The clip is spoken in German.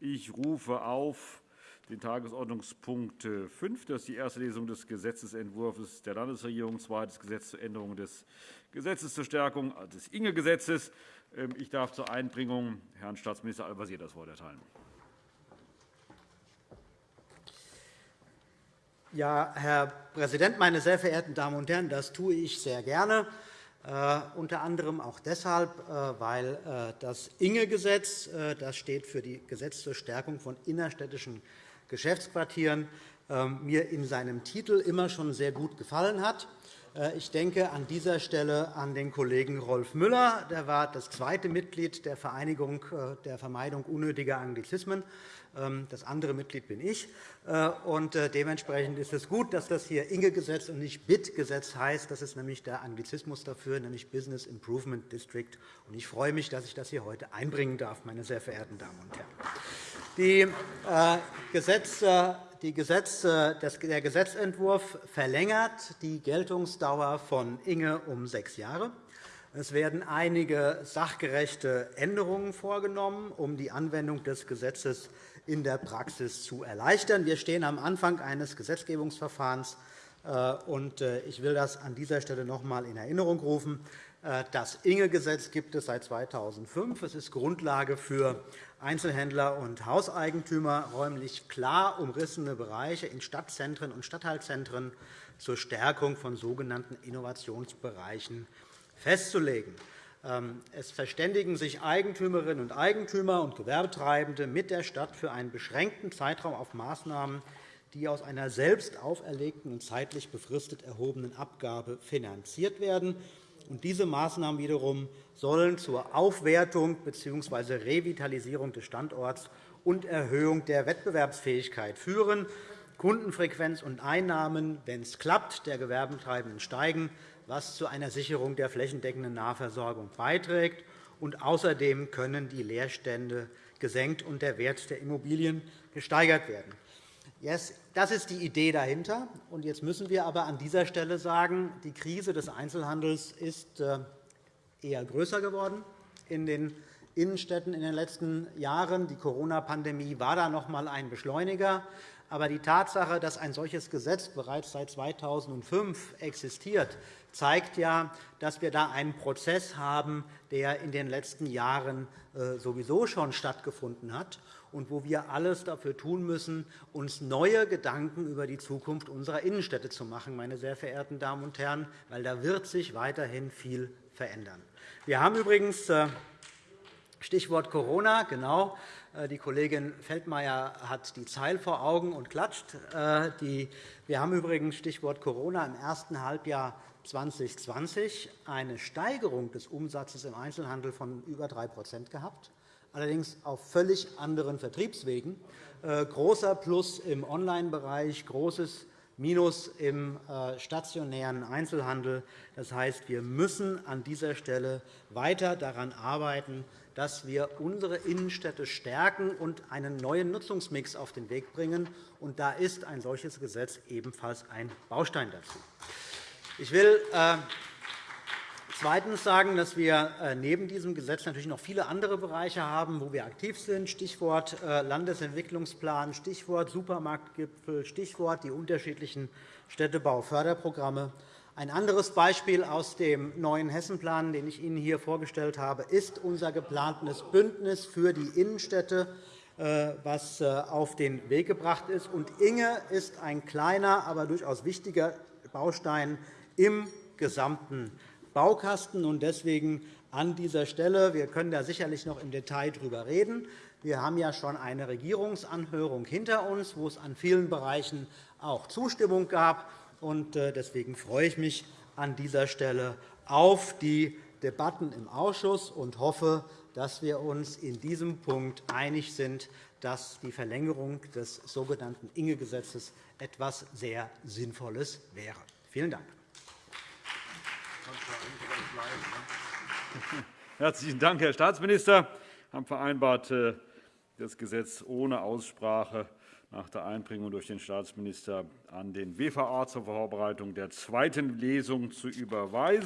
Ich rufe auf den Tagesordnungspunkt 5. Das ist die erste Lesung des Gesetzentwurfs der Landesregierung, zweites Gesetz zur Änderung des Gesetzes zur Stärkung des Inge-Gesetzes. Ähm, ich darf zur Einbringung Herrn Staatsminister Al-Wazir das Wort erteilen. Ja, Herr Präsident, meine sehr verehrten Damen und Herren! Das tue ich sehr gerne, äh, unter anderem auch deshalb, äh, weil äh, das Inge-Gesetz das steht für die Gesetz zur Stärkung von innerstädtischen Geschäftsquartieren, ähm, mir in seinem Titel immer schon sehr gut gefallen hat. Ich denke an dieser Stelle an den Kollegen Rolf Müller. Der war das zweite Mitglied der Vereinigung der Vermeidung unnötiger Anglizismen. Ähm, das andere Mitglied bin ich. Äh, äh, dementsprechend ist es gut, dass das hier Inge-Gesetz und nicht BIT-Gesetz heißt. Das ist nämlich der Anglizismus dafür, nämlich Business Improvement District. Ich freue mich, dass ich das hier heute einbringen darf, meine sehr verehrten Damen und Herren. Die äh, Gesetze der Gesetzentwurf verlängert die Geltungsdauer von Inge um sechs Jahre. Es werden einige sachgerechte Änderungen vorgenommen, um die Anwendung des Gesetzes in der Praxis zu erleichtern. Wir stehen am Anfang eines Gesetzgebungsverfahrens. Äh, äh, ich will das an dieser Stelle noch einmal in Erinnerung rufen. Äh, das Inge-Gesetz gibt es seit 2005. Es ist Grundlage für Einzelhändler und Hauseigentümer, räumlich klar umrissene Bereiche in Stadtzentren und Stadtteilzentren zur Stärkung von sogenannten Innovationsbereichen festzulegen. Ähm, es verständigen sich Eigentümerinnen und Eigentümer und Gewerbetreibende mit der Stadt für einen beschränkten Zeitraum auf Maßnahmen, die aus einer selbst auferlegten und zeitlich befristet erhobenen Abgabe finanziert werden. Diese Maßnahmen wiederum sollen zur Aufwertung bzw. Revitalisierung des Standorts und Erhöhung der Wettbewerbsfähigkeit führen. Kundenfrequenz und Einnahmen, wenn es klappt, der Gewerbetreibenden steigen, was zu einer Sicherung der flächendeckenden Nahversorgung beiträgt. Und außerdem können die Leerstände gesenkt und der Wert der Immobilien gesteigert werden. Das ist die Idee dahinter. Jetzt müssen wir aber an dieser Stelle sagen, die Krise des Einzelhandels ist äh, eher größer geworden in den Innenstädten in den letzten Jahren. Die Corona-Pandemie war da noch einmal ein Beschleuniger. Aber die Tatsache, dass ein solches Gesetz bereits seit 2005 existiert, zeigt ja, dass wir da einen Prozess haben, der in den letzten Jahren äh, sowieso schon stattgefunden hat und wo wir alles dafür tun müssen, uns neue Gedanken über die Zukunft unserer Innenstädte zu machen, meine sehr verehrten Damen und Herren, weil da wird sich weiterhin viel verändern. Wir haben übrigens äh, Stichwort Corona, genau. Äh, die Kollegin Feldmayer hat die Zeil vor Augen und klatscht. Äh, wir haben übrigens Stichwort Corona im ersten Halbjahr 2020 eine Steigerung des Umsatzes im Einzelhandel von über 3% gehabt, allerdings auf völlig anderen Vertriebswegen. Äh, großer Plus im Online-Bereich, großes Minus im stationären Einzelhandel. Das heißt, wir müssen an dieser Stelle weiter daran arbeiten, dass wir unsere Innenstädte stärken und einen neuen Nutzungsmix auf den Weg bringen. Und da ist ein solches Gesetz ebenfalls ein Baustein dazu. Ich will äh, zweitens sagen, dass wir äh, neben diesem Gesetz natürlich noch viele andere Bereiche haben, wo wir aktiv sind. Stichwort äh, Landesentwicklungsplan, Stichwort Supermarktgipfel, Stichwort die unterschiedlichen Städtebauförderprogramme. Ein anderes Beispiel aus dem neuen Hessenplan, den ich Ihnen hier vorgestellt habe, ist unser geplantes Bündnis für die Innenstädte, äh, auf den Weg gebracht ist. Inge ist ein kleiner, aber durchaus wichtiger Baustein im gesamten Baukasten. Deswegen an dieser Stelle, wir können da sicherlich noch im Detail darüber reden. Wir haben ja schon eine Regierungsanhörung hinter uns, wo es an vielen Bereichen auch Zustimmung gab. Äh, deswegen freue ich mich an dieser Stelle auf die Debatten im Ausschuss und hoffe, dass wir uns in diesem Punkt einig sind, dass die Verlängerung des sogenannten Inge-Gesetzes etwas sehr Sinnvolles wäre. Vielen Dank. Herzlichen Dank, Herr Staatsminister. Wir haben vereinbart, äh, das Gesetz ohne Aussprache nach der Einbringung durch den Staatsminister an den WVA zur Vorbereitung der zweiten Lesung zu überweisen.